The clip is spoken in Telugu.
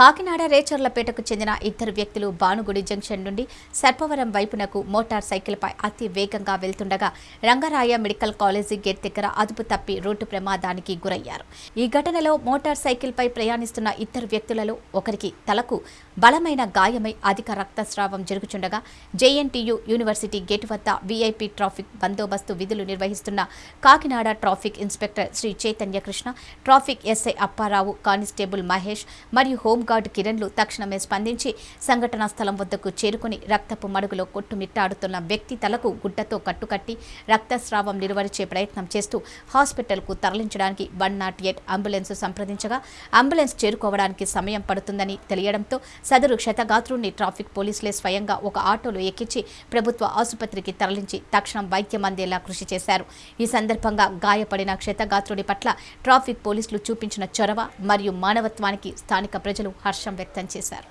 కాకినాడ రేచర్లపేటకు చెందిన ఇద్దరు వ్యక్తులు భానుగుడి జంక్షన్ నుండి సర్పవరం వైపునకు మోటార్ సైకిల్పై అతి వేగంగా వెళ్తుండగా రంగరాయ మెడికల్ కాలేజీ గేట్ దగ్గర అదుపు తప్పి రోడ్డు ప్రమాదానికి గురయ్యారు. ఈ ఘటనలో మోటార్ సైకిల్పై ప్రయాణిస్తున్న ఇద్దరు వ్యక్తులలో ఒకరికి తలకు బలమైన గాయమై అధిక రక్తస్రావం జరుగుచుండగా జేఎన్టీయు యూనివర్సిటీ గేట్ వద్ద వీఐపీ ట్రాఫిక్ బందోబస్తు విధులు నిర్వహిస్తున్న Kakinada traffic inspector Shri Chaitanya Krishna traffic SI Apparao constable Mahesh మరియు హోంగార్డ్ కిరణ్లు తక్షణమే స్పందించి సంఘటనా స్థలం వద్దకు చేరుకుని రక్తపు మడుగులో కొట్టుమిట్టాడుతున్న వ్యక్తి తలకు గుడ్డతో కట్టుకట్టి రక్తస్రావం నిలువరిచే ప్రయత్నం చేస్తూ హాస్పిటల్కు తరలించడానికి వన్ నాట్ ఎయిట్ అంబులెన్స్ సంప్రదించగా అంబులెన్స్ చేరుకోవడానికి సమయం పడుతుందని తెలియడంతో సదరు క్షతగాత్రుడిని ట్రాఫిక్ పోలీసులే స్వయంగా ఒక ఆటోలో ఎక్కించి ప్రభుత్వ ఆసుపత్రికి తరలించి తక్షణం వైద్యం అందేలా కృషి చేశారు. ఈ సందర్భంగా గాయపడిన క్షతగాత్రుడి పట్ల ట్రాఫిక్ పోలీసులు చూపించిన చొరవ మరియు మానవత్వానికి స్థానిక ప్రజలు హర్షం వ్యక్తం చేశారు.